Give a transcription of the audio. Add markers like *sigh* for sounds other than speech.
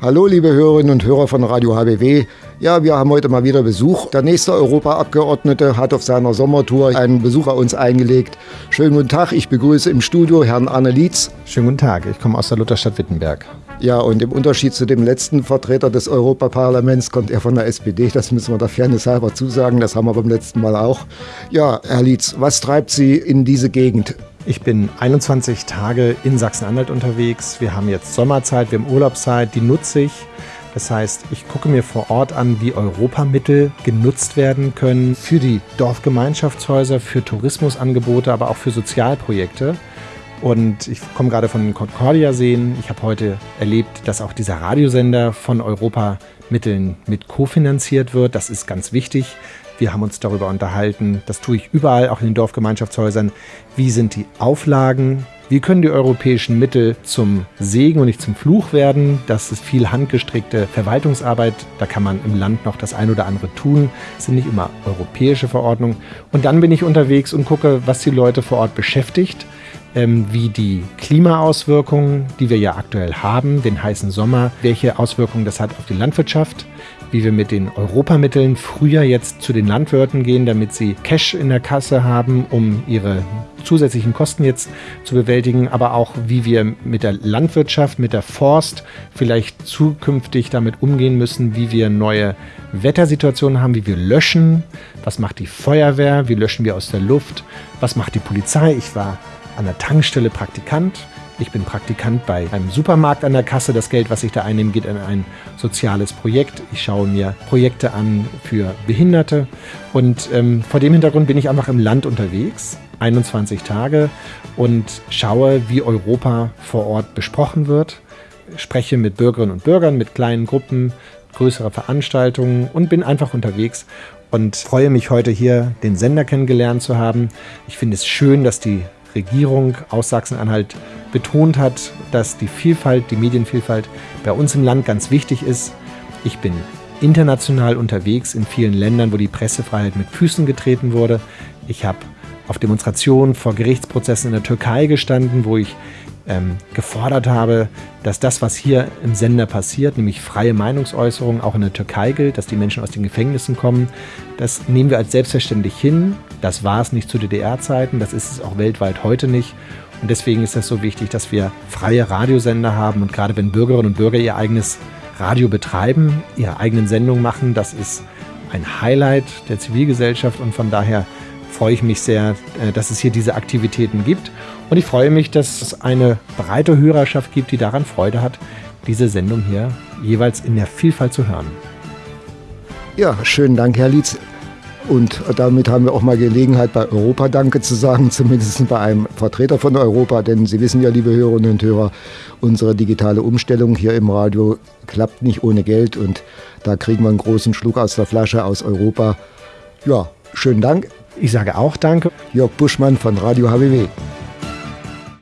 Hallo, liebe Hörerinnen und Hörer von Radio HBW. Ja, wir haben heute mal wieder Besuch. Der nächste Europaabgeordnete hat auf seiner Sommertour einen Besuch bei uns eingelegt. Schönen guten Tag, ich begrüße im Studio Herrn Arne Lietz. Schönen guten Tag, ich komme aus der Lutherstadt Wittenberg. Ja, und im Unterschied zu dem letzten Vertreter des Europaparlaments kommt er von der SPD. Das müssen wir der Fairness halber zusagen. Das haben wir beim letzten Mal auch. Ja, Herr Lietz, was treibt Sie in diese Gegend? Ich bin 21 Tage in Sachsen-Anhalt unterwegs. Wir haben jetzt Sommerzeit, wir haben Urlaubszeit, die nutze ich. Das heißt, ich gucke mir vor Ort an, wie Europamittel genutzt werden können für die Dorfgemeinschaftshäuser, für Tourismusangebote, aber auch für Sozialprojekte. Und ich komme gerade von Concordia-Seen. Ich habe heute erlebt, dass auch dieser Radiosender von Europamitteln mit kofinanziert wird. Das ist ganz wichtig. Wir haben uns darüber unterhalten, das tue ich überall, auch in den Dorfgemeinschaftshäusern. Wie sind die Auflagen? Wie können die europäischen Mittel zum Segen und nicht zum Fluch werden? Das ist viel handgestrickte Verwaltungsarbeit. Da kann man im Land noch das ein oder andere tun. Es sind nicht immer europäische Verordnungen. Und dann bin ich unterwegs und gucke, was die Leute vor Ort beschäftigt ähm, wie die Klimaauswirkungen, die wir ja aktuell haben, den heißen Sommer, welche Auswirkungen das hat auf die Landwirtschaft, wie wir mit den Europamitteln früher jetzt zu den Landwirten gehen, damit sie Cash in der Kasse haben, um ihre zusätzlichen Kosten jetzt zu bewältigen, aber auch wie wir mit der Landwirtschaft, mit der Forst vielleicht zukünftig damit umgehen müssen, wie wir neue Wettersituationen haben, wie wir löschen, was macht die Feuerwehr, wie löschen wir aus der Luft, was macht die Polizei. Ich war an der Tankstelle Praktikant. Ich bin Praktikant bei einem Supermarkt an der Kasse. Das Geld, was ich da einnehme, geht in ein soziales Projekt. Ich schaue mir Projekte an für Behinderte. Und ähm, vor dem Hintergrund bin ich einfach im Land unterwegs, 21 Tage, und schaue, wie Europa vor Ort besprochen wird. Spreche mit Bürgerinnen und Bürgern, mit kleinen Gruppen, größere Veranstaltungen und bin einfach unterwegs und freue mich heute hier den Sender kennengelernt zu haben. Ich finde es schön, dass die Regierung aus Sachsen-Anhalt betont hat, dass die Vielfalt, die Medienvielfalt bei uns im Land ganz wichtig ist. Ich bin international unterwegs in vielen Ländern, wo die Pressefreiheit mit Füßen getreten wurde. Ich habe auf Demonstrationen vor Gerichtsprozessen in der Türkei gestanden, wo ich ähm, gefordert habe, dass das, was hier im Sender passiert, nämlich freie Meinungsäußerung, auch in der Türkei gilt, dass die Menschen aus den Gefängnissen kommen. Das nehmen wir als selbstverständlich hin. Das war es nicht zu DDR-Zeiten, das ist es auch weltweit heute nicht. Und deswegen ist es so wichtig, dass wir freie Radiosender haben. Und gerade wenn Bürgerinnen und Bürger ihr eigenes Radio betreiben, ihre eigenen Sendungen machen, das ist ein Highlight der Zivilgesellschaft. Und von daher freue ich mich sehr, äh, dass es hier diese Aktivitäten gibt. Und ich freue mich, dass es eine breite Hörerschaft gibt, die daran Freude hat, diese Sendung hier jeweils in der Vielfalt zu hören. Ja, schönen Dank, Herr Lietz. Und damit haben wir auch mal Gelegenheit, bei Europa Danke zu sagen, *laughs* zumindest bei einem Vertreter von Europa. Denn Sie wissen ja, liebe Hörerinnen und Hörer, unsere digitale Umstellung hier im Radio klappt nicht ohne Geld. Und da kriegen wir einen großen Schluck aus der Flasche aus Europa. Ja, schönen Dank. Ich sage auch Danke. Jörg Buschmann von Radio HBW.